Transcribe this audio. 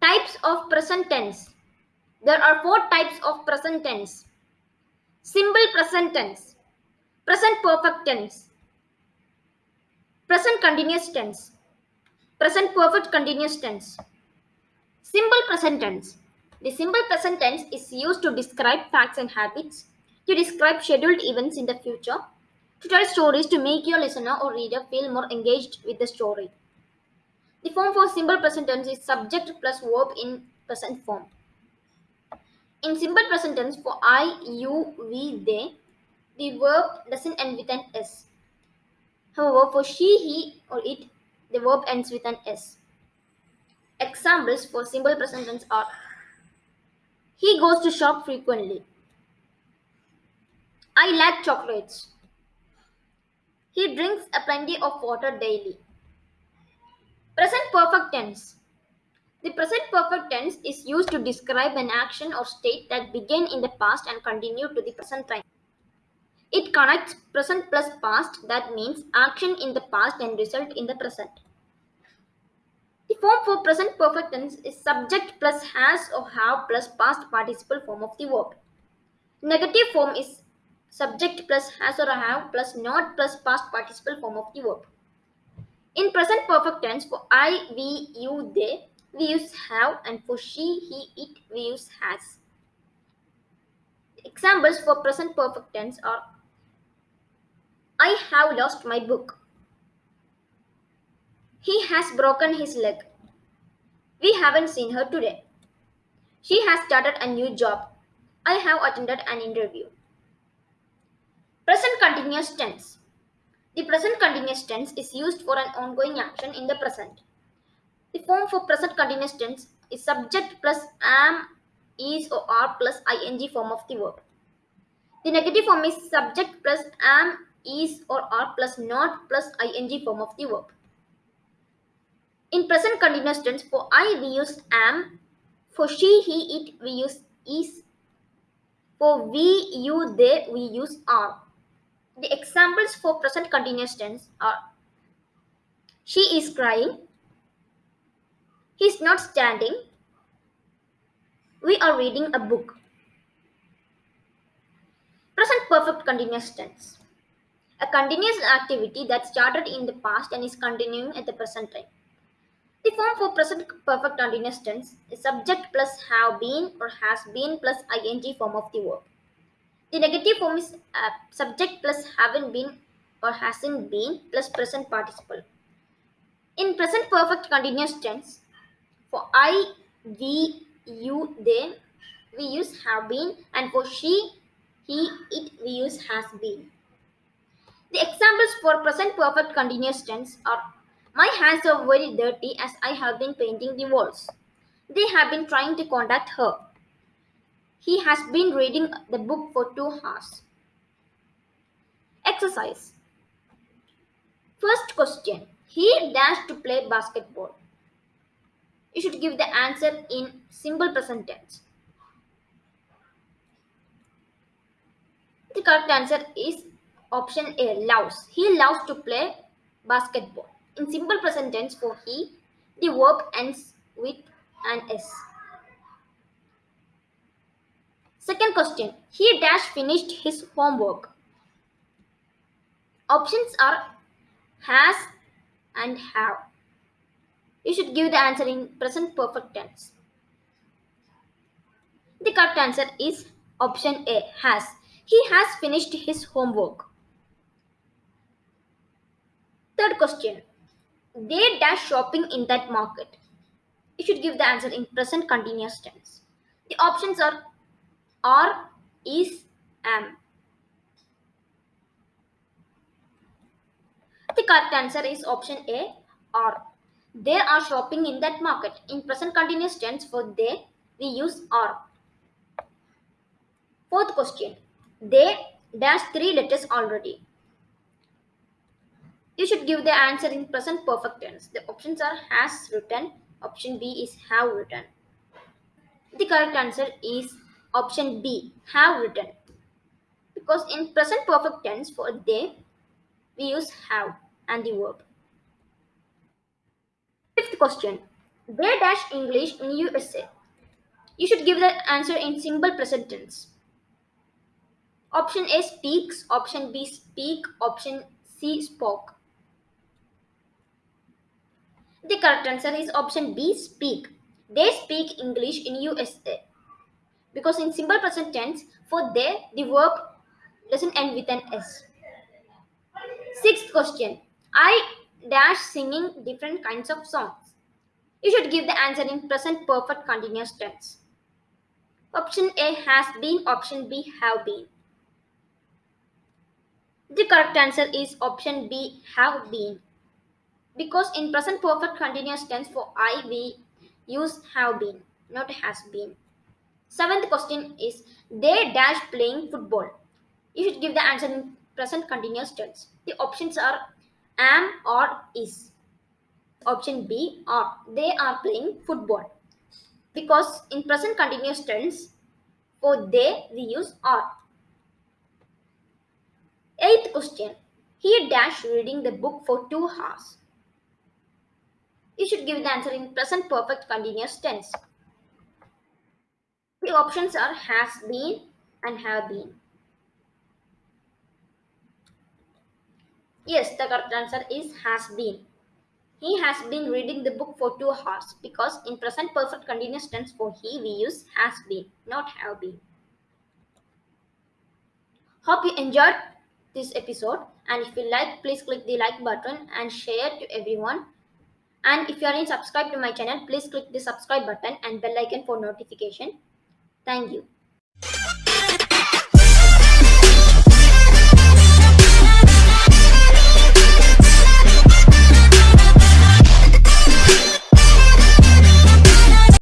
Types of present tense. There are four types of present tense. Simple present tense, present perfect tense, present continuous tense, present perfect continuous tense. Simple present tense. The simple present tense is used to describe facts and habits, to describe scheduled events in the future, to tell stories to make your listener or reader feel more engaged with the story. The form for simple present tense is subject plus verb in present form. In simple present tense for I, you, we, they, the verb doesn't end with an S. However, for she, he, or it, the verb ends with an S. Examples for simple present tense are He goes to shop frequently. I like chocolates. He drinks a plenty of water daily. Present perfect tense. The present perfect tense is used to describe an action or state that began in the past and continue to the present time. It connects present plus past, that means action in the past and result in the present. The form for present perfect tense is subject plus has or have plus past participle form of the verb. Negative form is subject plus has or have plus not plus past participle form of the verb. In present perfect tense, for I, we, you, they, we use have, and for she, he, it, we use has. Examples for present perfect tense are I have lost my book. He has broken his leg. We haven't seen her today. She has started a new job. I have attended an interview. Present continuous tense. The present continuous tense is used for an ongoing action in the present. The form for present continuous tense is subject plus am, is or are plus ing form of the verb. The negative form is subject plus am, is or are plus not plus ing form of the verb. In present continuous tense, for I we use am, for she, he, it we use is, for we, you, they we use are. The examples for present continuous tense are She is crying, he is not standing, we are reading a book. Present perfect continuous tense. A continuous activity that started in the past and is continuing at the present time. The form for present perfect continuous tense is subject plus have been or has been plus ing form of the verb. The negative form is uh, subject plus haven't been or hasn't been plus present participle. In present perfect continuous tense, for I, we, you, they, we use have been, and for she, he, it, we use has been. The examples for present perfect continuous tense are My hands are very dirty as I have been painting the walls. They have been trying to contact her. He has been reading the book for two hours. Exercise. First question. He dashed to play basketball. You should give the answer in simple present tense. The correct answer is option A, loves. He loves to play basketball. In simple present tense for he, the verb ends with an S. Second question. He dash finished his homework. Options are has and have. You should give the answer in present perfect tense. The correct answer is option A has. He has finished his homework. Third question. They dash shopping in that market. You should give the answer in present continuous tense. The options are are, is, am. The correct answer is option A, are. They are shopping in that market. In present continuous tense for they, we use are. Fourth question. They dash three letters already. You should give the answer in present perfect tense. The options are has written. Option B is have written. The correct answer is option B, have written. Because in present perfect tense for they, we use have and the verb. Fifth question. They dash English in USA. You should give the answer in simple present tense. Option A speaks, option B speak, option C spoke. The correct answer is option B speak. They speak English in USA. Because in simple present tense, for they, the verb doesn't end with an S. Sixth question. I dash singing different kinds of songs. You should give the answer in present perfect continuous tense. Option A has been, option B have been. The correct answer is option B have been. Because in present perfect continuous tense for I we use have been, not has been. Seventh question is they dash playing football. You should give the answer in present continuous tense. The options are am or is. Option B are they are playing football. Because in present continuous tense for they we use are. Eighth question. He dash reading the book for two hours. You should give the answer in present perfect continuous tense. The options are has been and have been. Yes, the correct answer is has been. He has been reading the book for two hours because in present perfect continuous tense for he we use has been, not have been. Hope you enjoyed this episode and if you like please click the like button and share to everyone and if you are not subscribed to my channel please click the subscribe button and bell icon for notification thank you